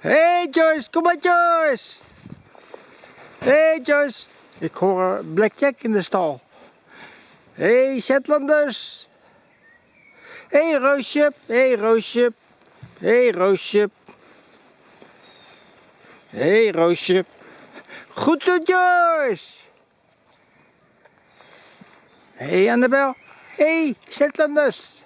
hey Joyce, kom maar Joyce. hey Joyce. Ik hoor Black Blackjack in de stal. hey Shetlanders. hey Roosje, hey Roosje. hey Roosje. hey Roosje. Goed zo Joyce. hey Annabel. hey Shetlanders.